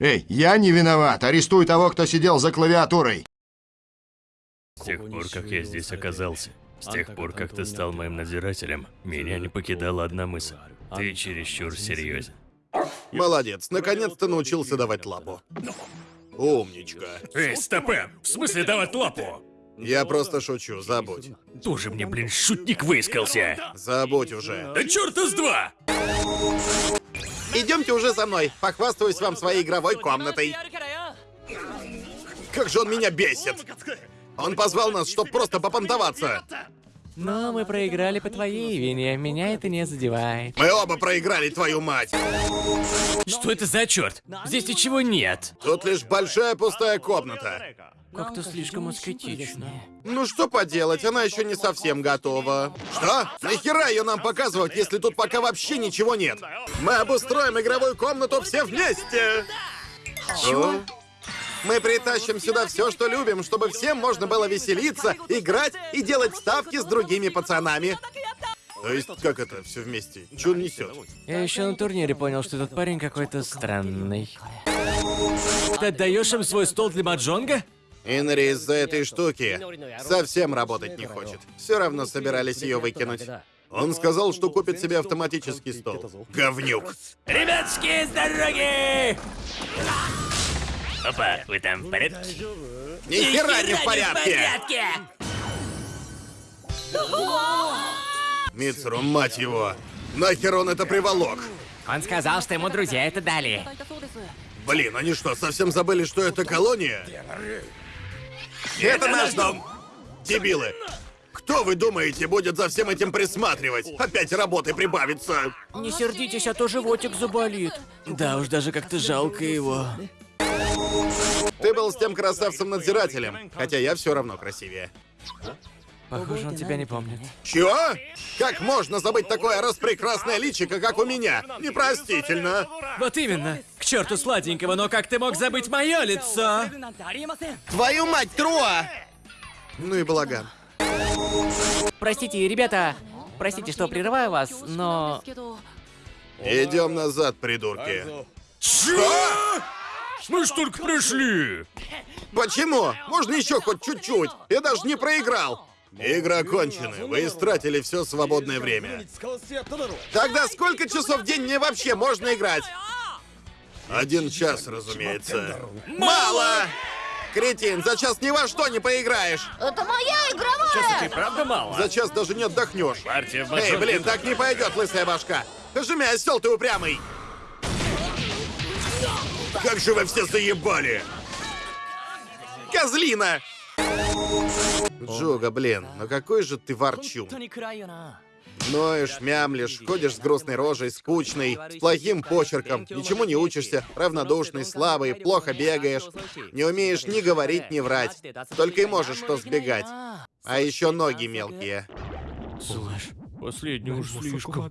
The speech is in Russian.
Эй, я не виноват. Арестуй того, кто сидел за клавиатурой. С тех пор, как я здесь оказался, с тех пор, как ты стал моим надзирателем, меня не покидала одна мысль. Ты чересчур серьезен. Молодец, наконец-то научился давать лапу. Умничка. Эй, стопэ! В смысле давать лапу? Я просто шучу, забудь. Тоже мне, блин, шутник выискался. Забудь уже. Да черта с два! Идемте уже за мной, похвастаюсь вам своей игровой комнатой. Как же он меня бесит! Он позвал нас, чтобы просто попонтоваться. Но мы проиграли по твоей вине, меня это не задевает. Мы оба проиграли, твою мать. Что это за черт? Здесь ничего нет. Тут лишь большая пустая комната. Как-то слишком аскетично. Ну что поделать, она еще не совсем готова. Что? Нахера ее нам показывать, если тут пока вообще ничего нет? Мы обустроим игровую комнату все вместе. Чего? Мы притащим сюда все, что любим, чтобы всем можно было веселиться, играть и делать ставки с другими пацанами. То есть, как это все вместе? Че он несет? Я еще на турнире понял, что этот парень какой-то странный. Ты отдаешь им свой стол для маджонга? Инри из-за этой штуки совсем работать не хочет. Все равно собирались ее выкинуть. Он сказал, что купит себе автоматический стол. Говнюк. Ребятки, с дороги! Опа, вы там в порядке? Ни хера не в порядке! Мицеру, мать его! Нахер он это приволок? Он сказал, что ему друзья это дали. Блин, они что, совсем забыли, что это колония? Это наш дом! Дебилы! Кто, вы думаете, будет за всем этим присматривать? Опять работы прибавится! Не сердитесь, а то животик заболит. Да уж, даже как-то жалко его. Ты был с тем красавцем-надзирателем, хотя я все равно красивее. Похоже, он тебя не помнит. Чего? Как можно забыть такое распрекрасное личико, как у меня? Непростительно. Вот именно. К черту сладенького, но как ты мог забыть мое лицо? Твою мать, Труа! Ну и балаган. Простите, ребята. Простите, что прерываю вас, но... Идем назад, придурки. Что? Мы ж только пришли. Почему? Можно еще хоть чуть-чуть. Я даже не проиграл. Игра кончена. Вы истратили все свободное время. Тогда сколько часов в день мне вообще можно играть? Один час, разумеется. Мало! Кретин, за час ни во что не поиграешь. Это моя игровая! Правда мало? За час даже не отдохнешь. Партия в Эй, блин, так не пойдет, лысая башка. Жми, осел ты упрямый. Как же вы все заебали! Козлина! Джуга, блин, ну какой же ты ворчун. Ноешь, мямлишь, ходишь с грустной рожей, скучный, с плохим почерком, ничему не учишься, равнодушный, слабый, плохо бегаешь, не умеешь ни говорить, ни врать, только и можешь что сбегать. А еще ноги мелкие. Слышь, последний уж слишком.